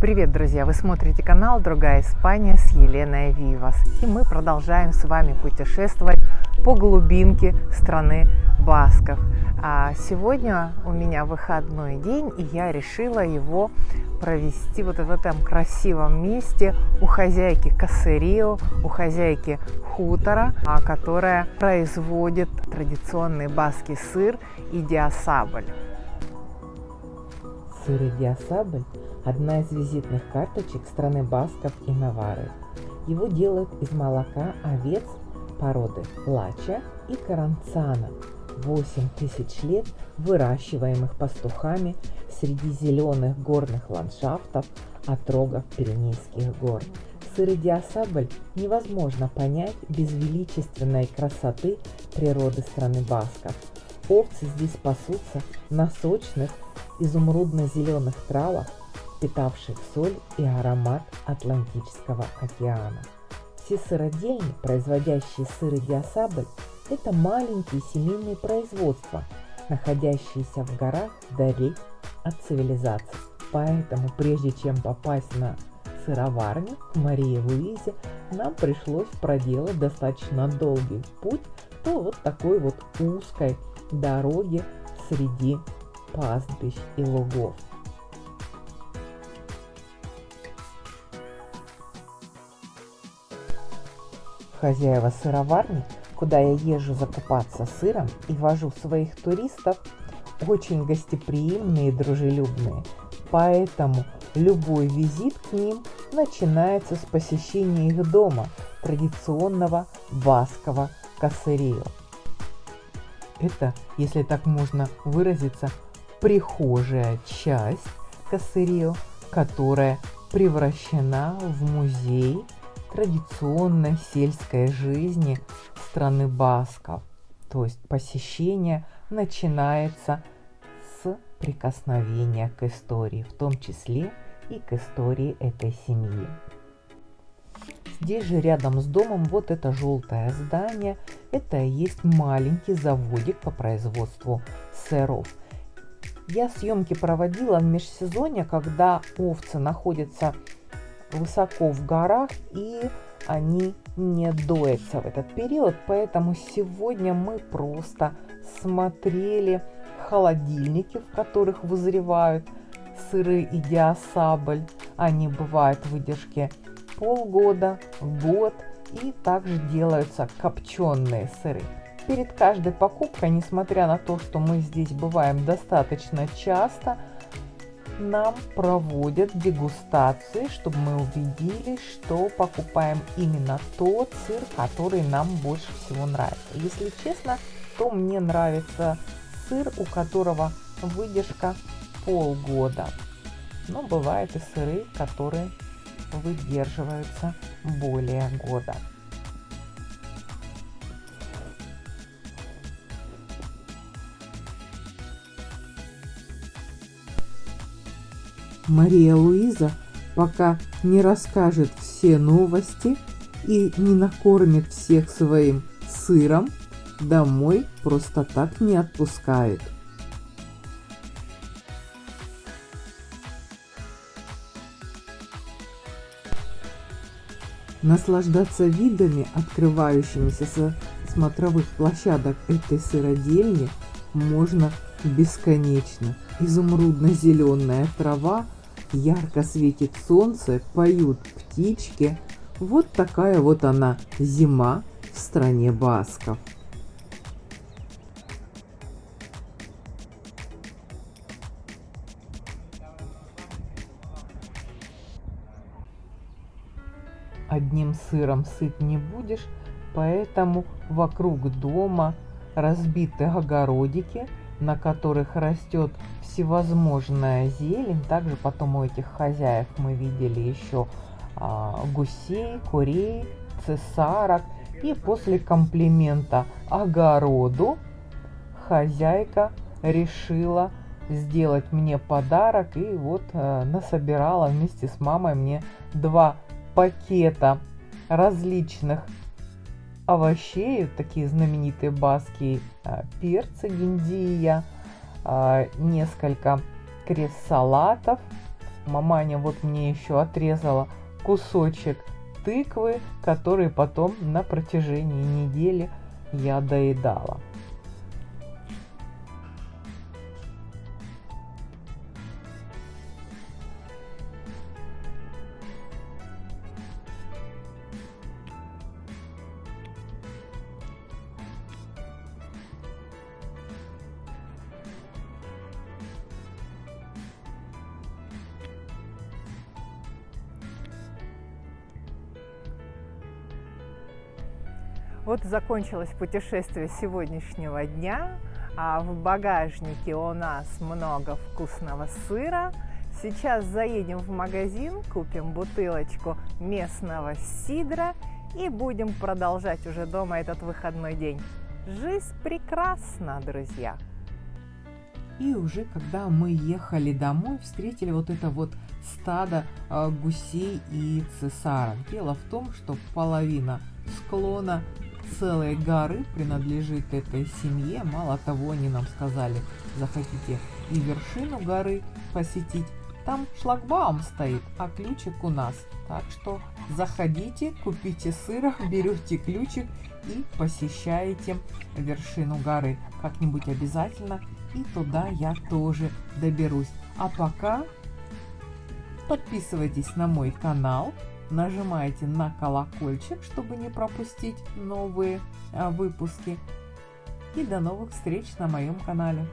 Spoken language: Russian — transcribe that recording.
Привет, друзья! Вы смотрите канал «Другая Испания» с Еленой Вивас. И мы продолжаем с вами путешествовать по глубинке страны Басков. А сегодня у меня выходной день, и я решила его провести вот в этом красивом месте у хозяйки Кассерио, у хозяйки хутора, а, которая производит традиционный баский сыр и диасабль. Сыр и диасабль – одна из визитных карточек страны Басков и Навары. Его делают из молока овец породы Лача и Каранцана. 8 тысяч лет выращиваемых пастухами среди зеленых горных ландшафтов отрогов Пиренейских гор. Сыр и диасабль невозможно понять без величественной красоты природы страны Басков. Овцы здесь пасутся на сочных изумрудно-зеленых травах, питавших соль и аромат Атлантического океана. Все сыродельни, производящие сыр и диасабль, это маленькие семейные производства, находящиеся в горах вдали от цивилизации. Поэтому прежде чем попасть на сыроварню к Марии Луизе, нам пришлось проделать достаточно долгий путь по вот такой вот узкой дороге среди пастбищ и лугов. Хозяева сыроварни, куда я езжу закупаться сыром и вожу своих туристов, очень гостеприимные и дружелюбные, поэтому любой визит к ним начинается с посещения их дома, традиционного баскова кассерио. Это, если так можно выразиться, прихожая часть Кассерио, которая превращена в музей традиционной сельской жизни страны Басков. То есть посещение начинается с прикосновения к истории, в том числе и к истории этой семьи. Здесь же рядом с домом вот это желтое здание, это и есть маленький заводик по производству сыров. Я съемки проводила в межсезонье, когда овцы находятся высоко в горах и они не доятся в этот период, поэтому сегодня мы просто смотрели холодильники, в которых вызревают сыры и диасабль. Они бывают в выдержке полгода, год и также делаются копченые сыры перед каждой покупкой, несмотря на то, что мы здесь бываем достаточно часто, нам проводят дегустации, чтобы мы убедились, что покупаем именно тот сыр, который нам больше всего нравится. Если честно, то мне нравится сыр, у которого выдержка полгода. Но бывают и сыры, которые выдерживаются более года. Мария Луиза пока не расскажет все новости и не накормит всех своим сыром, домой просто так не отпускает. Наслаждаться видами, открывающимися со смотровых площадок этой сыродельни, можно бесконечно. Изумрудно-зеленая трава ярко светит солнце, поют птички. Вот такая вот она, зима в стране басков. Одним сыром сыт не будешь, поэтому вокруг дома разбиты огородики, на которых растет всевозможная зелень. Также потом у этих хозяев мы видели еще а, гусей, курей, цесарок. И после комплимента огороду хозяйка решила сделать мне подарок и вот э, насобирала вместе с мамой мне два пакета различных овощей, такие знаменитые баски э, перцы гиндия, а, несколько крест-салатов, Маманя вот мне еще отрезала кусочек тыквы, который потом на протяжении недели я доедала. Вот закончилось путешествие сегодняшнего дня. А в багажнике у нас много вкусного сыра. Сейчас заедем в магазин, купим бутылочку местного сидра и будем продолжать уже дома этот выходной день. Жизнь прекрасна, друзья! И уже когда мы ехали домой, встретили вот это вот стадо э, гусей и цесарок. Дело в том, что половина склона целой горы принадлежит этой семье. Мало того, они нам сказали, захотите и вершину горы посетить, там шлагбаум стоит, а ключик у нас. Так что заходите, купите сыра, берете ключик и посещаете вершину горы. Как-нибудь обязательно и туда я тоже доберусь. А пока подписывайтесь на мой канал, нажимайте на колокольчик, чтобы не пропустить новые а, выпуски. И до новых встреч на моем канале.